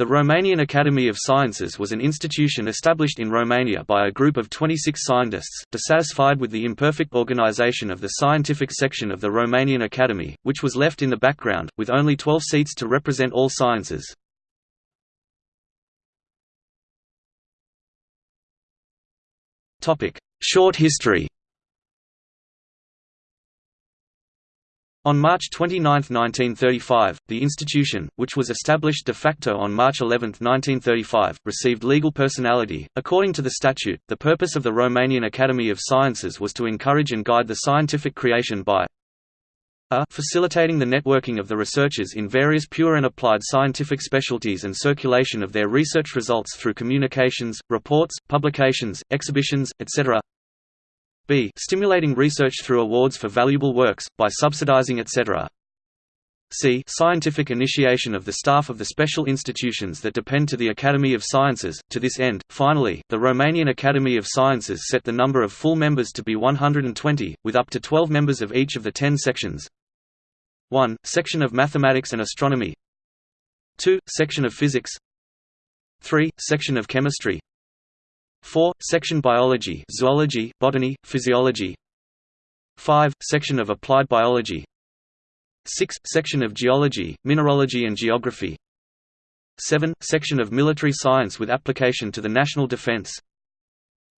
The Romanian Academy of Sciences was an institution established in Romania by a group of 26 scientists, dissatisfied with the imperfect organization of the scientific section of the Romanian Academy, which was left in the background, with only 12 seats to represent all sciences. Short history On March 29, 1935, the institution, which was established de facto on March 11, 1935, received legal personality. According to the statute, the purpose of the Romanian Academy of Sciences was to encourage and guide the scientific creation by a facilitating the networking of the researchers in various pure and applied scientific specialties and circulation of their research results through communications, reports, publications, exhibitions, etc b. Stimulating research through awards for valuable works, by subsidizing etc. c. Scientific initiation of the staff of the special institutions that depend to the Academy of Sciences. To this end, finally, the Romanian Academy of Sciences set the number of full members to be 120, with up to 12 members of each of the 10 sections. 1. Section of Mathematics and Astronomy 2. Section of Physics 3. Section of Chemistry 4. Section Biology Zoology, Botany, Physiology 5. Section of Applied Biology 6. Section of Geology, Mineralogy and Geography 7. Section of Military Science with application to the national defense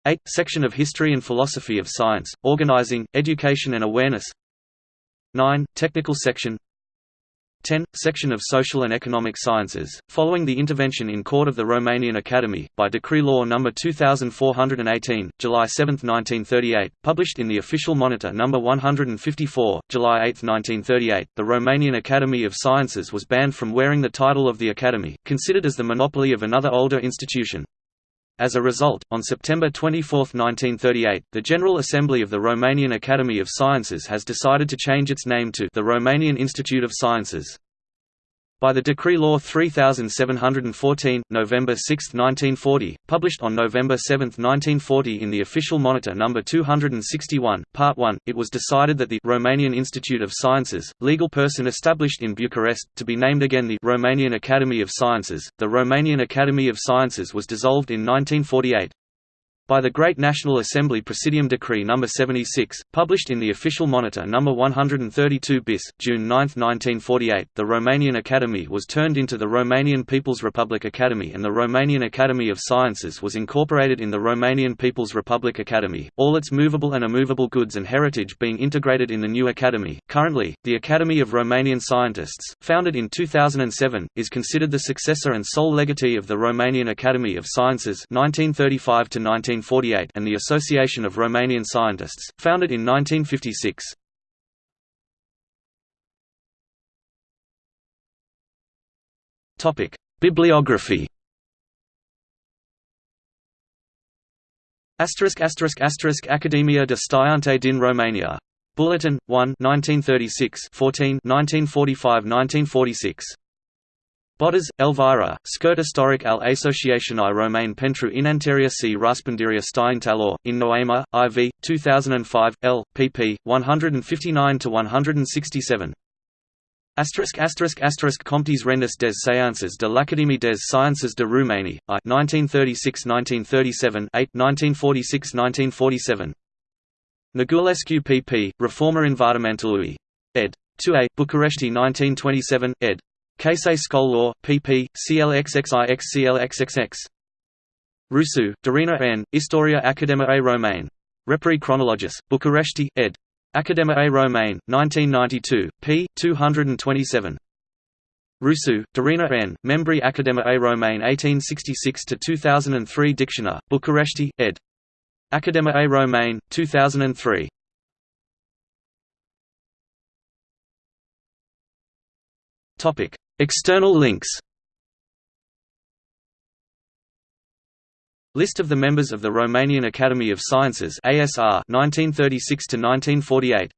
8. Section of History and Philosophy of Science, Organizing, Education and Awareness 9. Technical Section 10. Section of Social and Economic Sciences, following the intervention in court of the Romanian Academy, by Decree Law No. 2418, July 7, 1938, published in the Official Monitor No. 154, July 8, 1938, the Romanian Academy of Sciences was banned from wearing the title of the Academy, considered as the monopoly of another older institution. As a result, on September 24, 1938, the General Assembly of the Romanian Academy of Sciences has decided to change its name to the Romanian Institute of Sciences. By the Decree Law 3714, November 6, 1940, published on November 7, 1940 in the Official Monitor No. 261, Part 1, it was decided that the Romanian Institute of Sciences, legal person established in Bucharest, to be named again the Romanian Academy of Sciences. The Romanian Academy of Sciences was dissolved in 1948. By the Great National Assembly Presidium Decree No. 76, published in the Official Monitor No. 132 bis, June 9, 1948, the Romanian Academy was turned into the Romanian People's Republic Academy and the Romanian Academy of Sciences was incorporated in the Romanian People's Republic Academy, all its movable and immovable goods and heritage being integrated in the new academy. Currently, the Academy of Romanian Scientists, founded in 2007, is considered the successor and sole legatee of the Romanian Academy of Sciences 1935 to 19 1948 and the Association of Romanian Scientists, founded in 1956. Bibliography Asterisk asterisk asterisk Academia de Sciente din Romania. Bulletin 1 1936 14 1945-1946 Botez, Elvira, Scurt Historic al Asociației Romaine pentru Inanteria și Răspândirea Științelor, in Noema, IV, 2005, L, pp. 159–167. Asterisk asterisk asterisk Comptes Rendus des Sciences de l'Académie des Sciences de Roumanie, I 1936–1937 8 1946–1947. Negulescu pp. Reforma învățământului. ed. 2a, Bucharesti 1927, ed. Case Law, pp. CLXXIX CLXXX. Rusu, Darina N. Istoria Academiae Romaine. Repri Chronologis, Bucharesti, ed. Academiae Romaine, 1992, p. 227. Rusu, Darina N. Membri Academiae Romaine 1866–2003 Dictionary, Bucharesti, ed. Academiae Romaine, 2003. Topic: External links. List of the members of the Romanian Academy of Sciences ASR 1936 to 1948